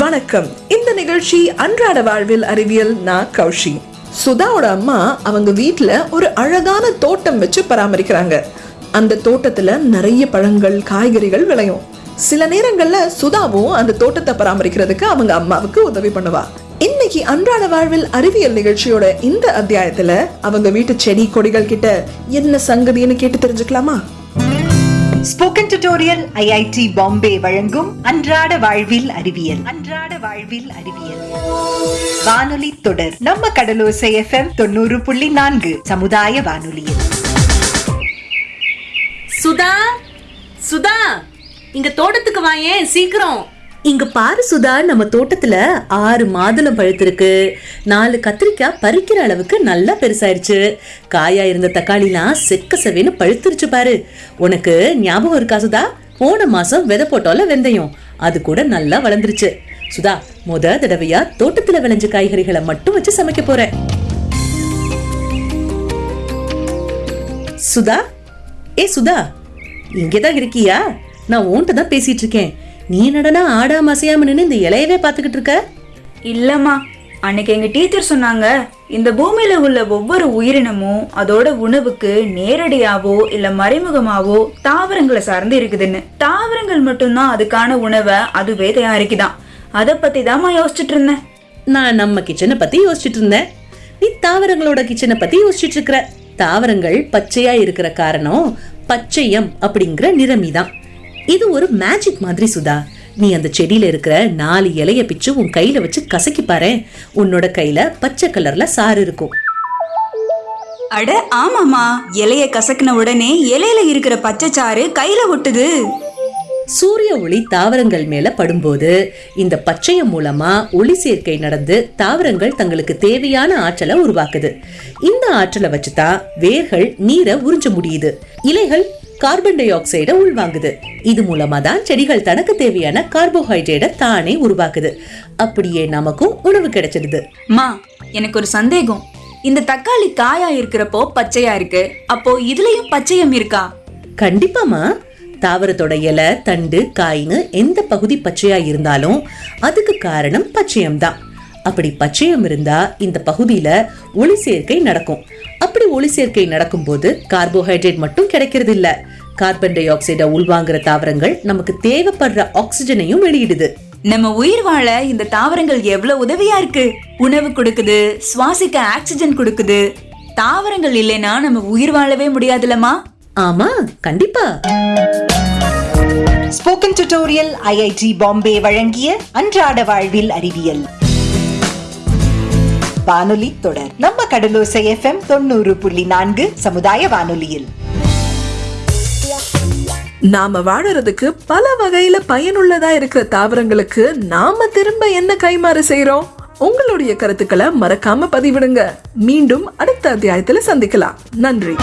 வணக்கம். இந்த நிகழ்ச்சி அன்றாட வாழ்வில் அறிவியல் நான் கௌஷி. சுதாவோட அம்மா அவங்க வீட்டுல ஒரு அழகான தோட்டம் வச்சு பராமரிக்கிறாங்க. அந்த தோட்டத்துல நிறைய பழங்கள் காய்கறிகள் விளையும். சில நேரங்கள்ல சுதாவும் அந்த தோட்டத்தை பராமரிக்கிறதுக்கு அவங்க அம்மாவுக்கு உதவி பண்ணுவா. இன்னைக்கு அன்றாட வாழ்வில் அறிவியல் நிகழ்ச்சியோட இந்த அத்தியாயத்துல அவங்க வீட்டு செடி கொடிகள் கிட்ட என்ன சங்கதின்னு கேட்டு தெரிஞ்சுக்கலாமா? ஸ்போக்கன் டியூட்டோரியல் ஐஐடி பாம்பே வழங்கும் அன்றாட வாழ்வில் அறிவியல். அன்றாட வாழ்வில் அறிவியல். வானொலி தொடர். நம்ம கடலோசை எஃப்எம் தொண்ணூறு புள்ளி நான்கு. சமுதாய வானொலியில். சுதா சுதா இங்க தோட்டத்துக்கு வாயேன் சீக்கிரம். இங்க பாரு சுதா நம்ம தோட்டத்துல ஆறு மாதுளம் பழுத்திருக்கு. நாலு கத்திரிக்காய் பறிக்கிற அளவுக்கு நல்லா பெருசாயிருச்சு. காயா இருந்த தக்காளிலாம் செக்க செவேன்னு பழுத்துருச்சு பாரு. உனக்கு ஞாபகம் இருக்கா சுதா? போன மாசம் விதை போட்டோல வெந்தயம். அது கூட நல்லா வளர்ந்துருச்சு. சுதா முத தடவையா தோட்டத்துல விளைஞ்ச காய்கறிகளை மட்டும் வச்சு சமைக்க போறேன் சுதா? ஏ சுதா இங்கேதான் இருக்கியா? நான் உன்கிட்ட தான் பேசிட்டு இருக்கேன். நீ நடனா ஆடாம அசையாம நின்னு இந்த இலையவே பாத்துக்கிட்டு இருக்க? இல்லம்மா. அன்னைக்கு எங்க டீச்சர் சொன்னாங்க இந்த பூமியில உள்ள ஒவ்வொரு உயிரினமும் அதோட உணவுக்கு நேரடியாவோ இல்ல மறைமுகமாவோ தாவரங்களை சார்ந்து இருக்குதுன்னு. தாவரங்கள் மட்டும்தான் அதுக்கான உணவை அதுவே தயாரிக்குதாம் அத பத்தி தாம்மா யோசிச்சுட்டு இருந்தேன். நான் நம்ம கிச்சனை பத்தி யோசிச்சுட்டு இருந்தேன். நீ தாவரங்களோட கிச்சனை பத்தி யோசிச்சுட்டு இருக்கிற தாவரங்கள் பச்சையா இருக்கிற காரணம் பச்சையம் அப்படிங்கிற நிறமி தான் இது ஒரு மேஜிக் மாதிரி சுதா. நீ அந்த செடியில இருக்கிற நாலு இலைய பிச்சு உன் கையில வச்சு கசக்கி பாரு. உன்னோட கையில பச்சை கலர்ல சாறு இருக்கும். அட ஆமாமா இலைய கசக்கின உடனே இலையில இருக்கிற பச்சைச்சாறு கையில ஒட்டுது. சூரிய ஒளி தாவரங்கள் மேல படும்போது இந்த பச்சையம் மூலமா ஒளி சேர்க்கை நடந்து தாவரங்கள் தங்களுக்கு தேவையான ஆற்றலை உருவாக்குது. இந்த ஆற்றலை வச்சுதான் வேர்கள் நீரை உறிஞ்ச முடியுது. இலைகள் கார்பன் டை ஆக்சைடை உள்வாங்குது. இது மூலமா தான் செடிகள் தனக்கு தேவையான கார்போஹைட்ரேட்டை தானே உருவாக்குது. அப்படியே நமக்கும் உணவு கிடைச்சிடுது. மா எனக்கு ஒரு சந்தேகம். இந்த தக்காளி காயா இருக்கிறப்போ பச்சையா இருக்கு. அப்போ இதுலயும் பச்சையம் இருக்கா? கண்டிப்பாமா தாவரத்தோட இலை தண்டு காய்னு எந்த பகுதி பச்சையா இருந்தாலும் அதுக்கு காரணம் பச்சையம் தான் அப்படி பச்சையம் இருந்தா இந்த பகுதியில ஒளி சேர்க்கை நடக்கும். அப்படி ஒளி சேர்க்கை நடக்கும்போது கார்போஹைட்ரேட் மட்டும் கிடைக்கிறது இல்ல கார்பன் டை ஆக்சைடை உள்வாங்குற தாவரங்கள் நமக்கு தேவைப்படுற ஆக்சிஜனையும் வெளியிடுது. நம்ம உயிர் வாழ இந்த தாவரங்கள் எவ்வளவு உதவியா இருக்கு? உணவு கொடுக்குது சுவாசிக்க ஆக்சிஜன் கொடுக்குது. தாவரங்கள் இல்லைன்னா நம்ம உயிர் வாழவே முடியாதுலமா ஆமா கண்டிப்பா. ஸ்போக்கன் டியூட்டோரியல் ஐஐடி பாம்பே வழங்கிய அன்றாட வாழ்வில் அறிவியல். வானொலி தொடர். நம்ம கடலோசை எஃப்எம் தொண்ணூறு புள்ளி நான்கு சமுதாய வானொலியில். நாம வாழறதுக்கு பல வகையில பயனுள்ளதா இருக்கிற தாவரங்களுக்கு நாம திரும்ப என்ன கைமாறு செய்யறோம் உங்களுடைய கருத்துக்களை மறக்காம பதிவிடுங்க. மீண்டும் அடுத்த அத்தியாயத்துல சந்திக்கலாம். நன்றி.